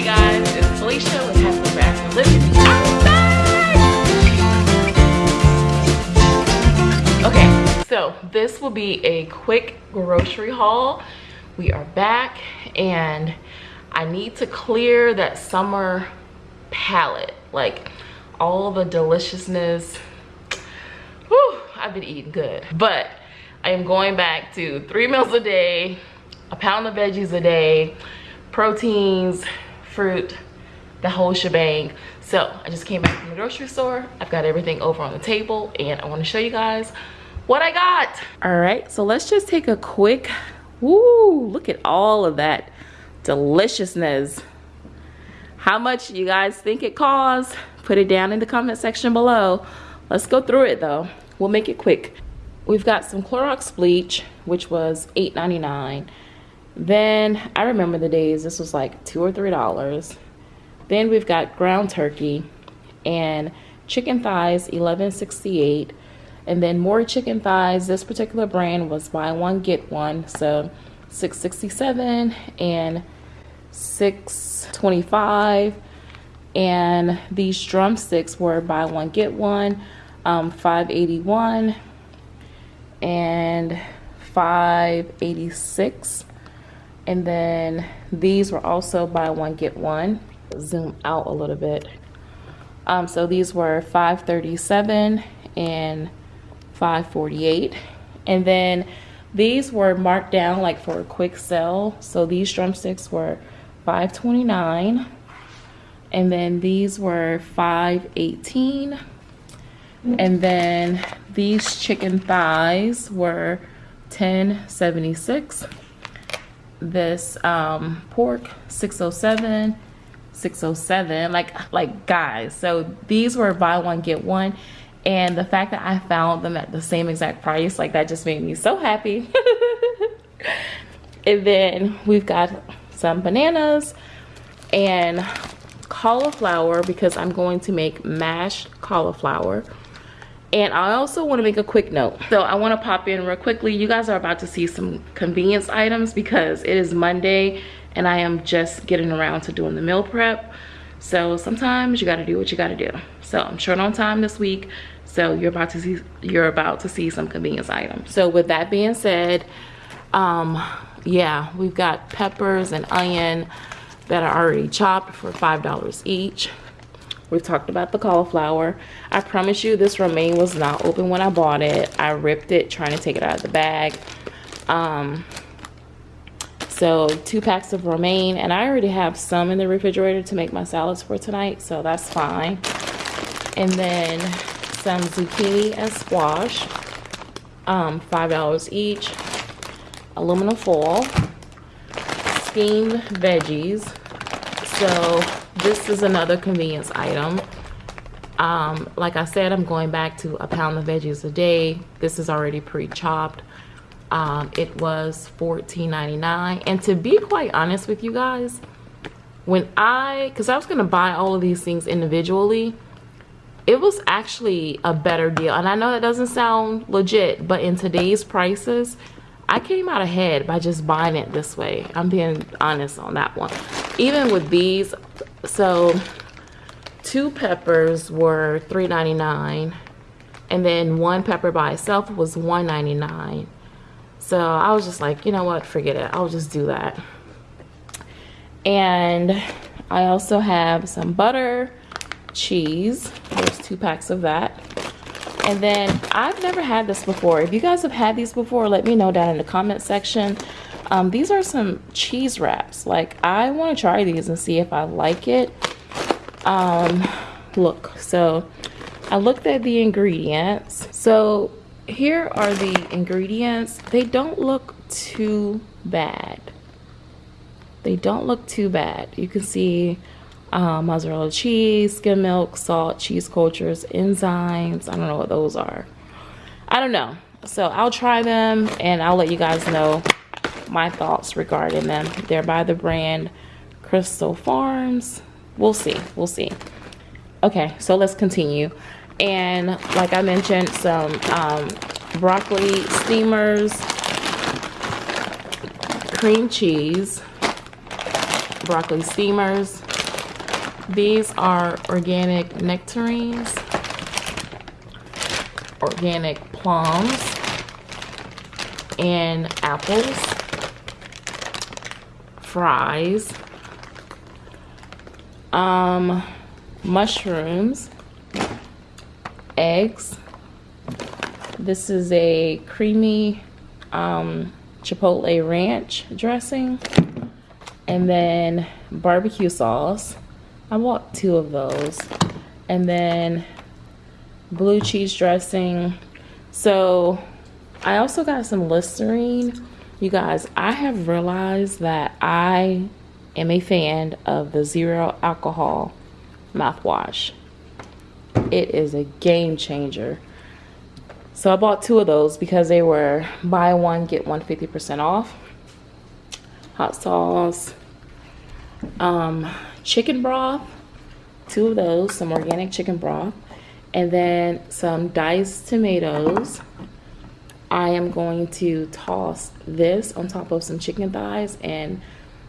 Hey guys, it's Felicia with Happily Back Living. Okay, so this will be a quick grocery haul. We are back and I need to clear that summer palate. Like all the deliciousness. Whew, I've been eating good. But I am going back to three meals a day, a pound of veggies a day, proteins, fruit, the whole shebang. So I just came back from the grocery store. I've got everything over on the table and I wanna show you guys what I got. All right, so let's just take a quick, woo, look at all of that deliciousness. How much you guys think it costs? Put it down in the comment section below. Let's go through it though. We'll make it quick. We've got some Clorox bleach, which was $8.99. Then I remember the days this was like two or three dollars. Then we've got ground turkey and chicken thighs 11.68 and then more chicken thighs. This particular brand was buy one get one. So 667 and 625 and these drumsticks were buy one get one um, 581 and 586 and then these were also buy one get one. Zoom out a little bit. Um, so these were 537 and 548 and then these were marked down like for a quick sell. So these drumsticks were 529 and then these were 518 and then these chicken thighs were 1076 this um, pork 607 607 like like guys so these were buy one get one and the fact that I found them at the same exact price like that just made me so happy. And then we've got some bananas and cauliflower because I'm going to make mashed cauliflower and I also want to make a quick note. So I want to pop in real quickly. You guys are about to see some convenience items because it is Monday and I am just getting around to doing the meal prep. So sometimes you got to do what you got to do. So I'm short on time this week. So you're about to see you're about to see some convenience items. So with that being said, um yeah, we've got peppers and onion that are already chopped for $5 each. We've talked about the cauliflower. I promise you this romaine was not open when I bought it. I ripped it trying to take it out of the bag. Um, so two packs of romaine and I already have some in the refrigerator to make my salads for tonight. So that's fine. And then some zucchini and squash. Um, $5 each. Aluminum foil. Steamed veggies. So this is another convenience item. Um, like i said i'm going back to a pound of veggies a day. This is already pre-chopped. Um, it was $14.99 and to be quite honest with you guys when i because i was going to buy all of these things individually it was actually a better deal. And i know that doesn't sound legit but in today's prices I came out ahead by just buying it this way. I'm being honest on that one. Even with these, so two peppers were $3.99 and then one pepper by itself was $1.99 so I was just like you know what forget it I'll just do that. And I also have some butter cheese there's two packs of that. And then I've never had this before. If you guys have had these before let me know down in the comment section um, these are some cheese wraps. Like, I want to try these and see if I like it. Um, look, so I looked at the ingredients. So here are the ingredients. They don't look too bad. They don't look too bad. You can see um, mozzarella cheese, skim milk, salt, cheese cultures, enzymes. I don't know what those are. I don't know. So I'll try them and I'll let you guys know my thoughts regarding them. They're by the brand Crystal Farms. We'll see. We'll see. Okay, so let's continue. And like I mentioned, some um, broccoli steamers, cream cheese, broccoli steamers, These are organic nectarines, organic plums, and apples, fries, um, mushrooms, eggs. This is a creamy um, chipotle ranch dressing and then barbecue sauce. I bought two of those. And then blue cheese dressing. So I also got some Listerine. You guys, I have realized that I am a fan of the zero alcohol mouthwash. It is a game changer. So I bought two of those because they were buy one, get one 50% off. Hot sauce, um, chicken broth, two of those, some organic chicken broth, and then some diced tomatoes. I am going to toss this on top of some chicken thighs and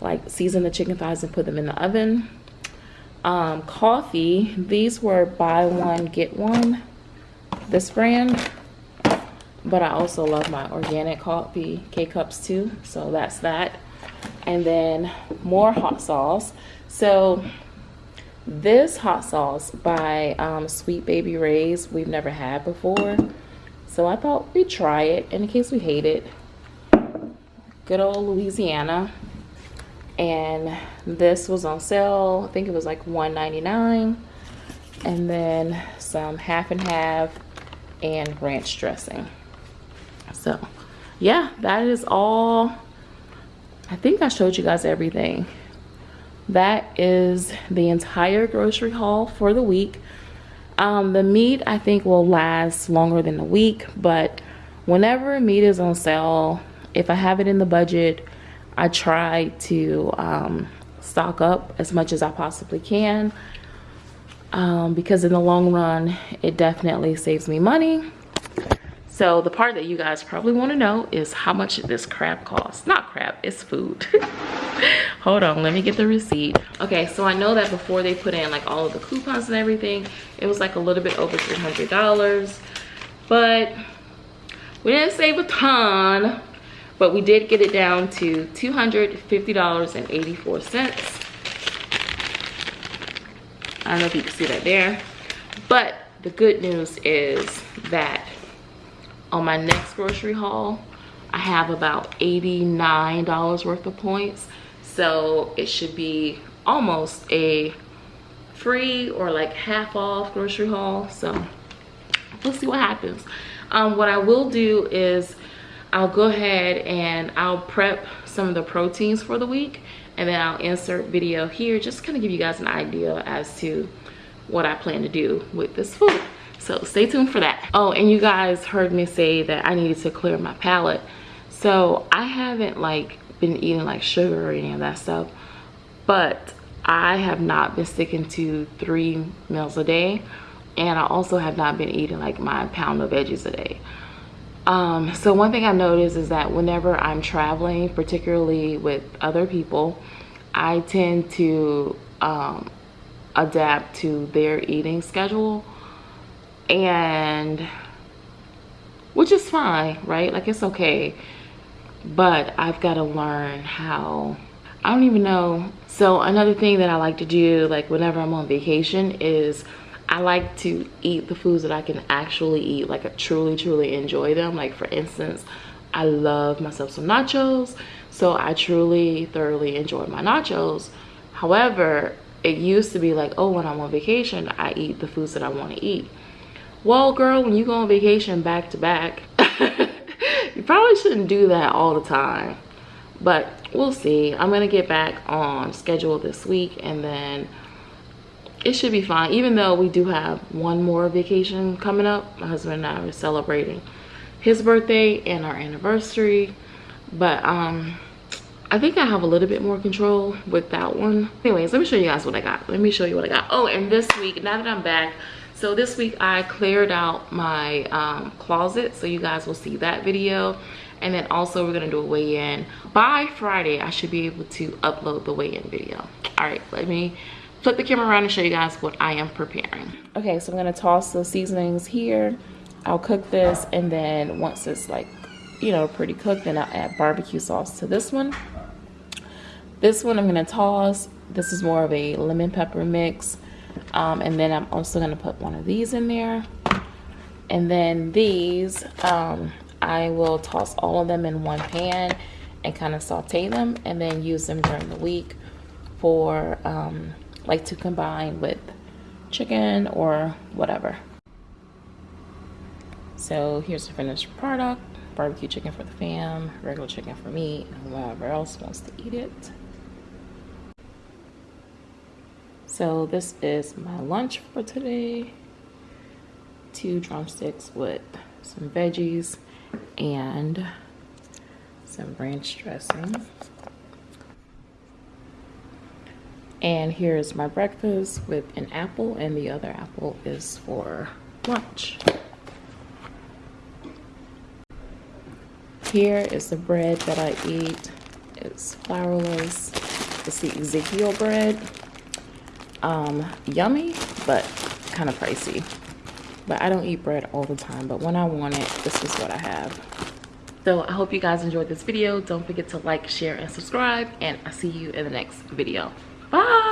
like season the chicken thighs and put them in the oven. Um, coffee, these were buy one, get one, this brand. But I also love my organic coffee K-Cups too. So that's that. And then more hot sauce. So this hot sauce by um, Sweet Baby Ray's we've never had before. So I thought we'd try it. In case we hate it. Good old Louisiana. And this was on sale. I think it was like 1.99 and then some half and half and ranch dressing. So yeah that is all. I think i showed you guys everything. That is the entire grocery haul for the week um, the meat i think will last longer than a week but whenever meat is on sale if i have it in the budget I try to um, stock up as much as I possibly can um, because in the long run, it definitely saves me money. So the part that you guys probably want to know is how much this crab costs. Not crab, it's food. Hold on, let me get the receipt. Okay, so I know that before they put in like all of the coupons and everything, it was like a little bit over $300. But we didn't save a ton but we did get it down to $250.84 I don't know if you can see that there but the good news is that on my next grocery haul I have about $89 worth of points so it should be almost a free or like half off grocery haul so we'll see what happens um, what I will do is I'll go ahead and I'll prep some of the proteins for the week and then I'll insert video here just kind of give you guys an idea as to what I plan to do with this food. So stay tuned for that. Oh, and you guys heard me say that I needed to clear my palate. So I haven't like been eating like sugar or any of that stuff, but I have not been sticking to three meals a day. And I also have not been eating like my pound of veggies a day. Um, so one thing I noticed is that whenever I'm traveling, particularly with other people, I tend to um, adapt to their eating schedule and which is fine, right? Like it's okay. But I've got to learn how, I don't even know. So another thing that I like to do, like whenever I'm on vacation is I like to eat the foods that I can actually eat, like I truly, truly enjoy them. Like for instance, I love myself some nachos. So I truly, thoroughly enjoy my nachos. However, it used to be like, oh, when I'm on vacation, I eat the foods that I want to eat. Well, girl, when you go on vacation back to back, you probably shouldn't do that all the time. But we'll see. I'm to get back on schedule this week and then it should be fine even though we do have one more vacation coming up my husband and i are celebrating his birthday and our anniversary but um i think i have a little bit more control with that one anyways let me show you guys what i got let me show you what i got oh and this week now that i'm back so this week i cleared out my um, closet so you guys will see that video and then also we're gonna do a weigh-in by friday i should be able to upload the weigh-in video all right let me flip the camera around and show you guys what I am preparing. Okay, so I'm gonna toss the seasonings here. I'll cook this and then once it's like, you know, pretty cooked, then I'll add barbecue sauce to this one. This one I'm gonna toss. This is more of a lemon pepper mix. Um, and then I'm also gonna put one of these in there. And then these, um, I will toss all of them in one pan and kind of saute them and then use them during the week for um, like to combine with chicken or whatever. So here's the finished product. Barbecue chicken for the fam, regular chicken for me, and whoever else wants to eat it. So this is my lunch for today. Two drumsticks with some veggies and some ranch dressing. And here's my breakfast with an apple and the other apple is for lunch. Here is the bread that I eat. It's flourless. It's the Ezekiel bread. Um, yummy, but kind of pricey. But I don't eat bread all the time, but when I want it, this is what I have. So I hope you guys enjoyed this video. Don't forget to like, share, and subscribe. And I'll see you in the next video. Bye!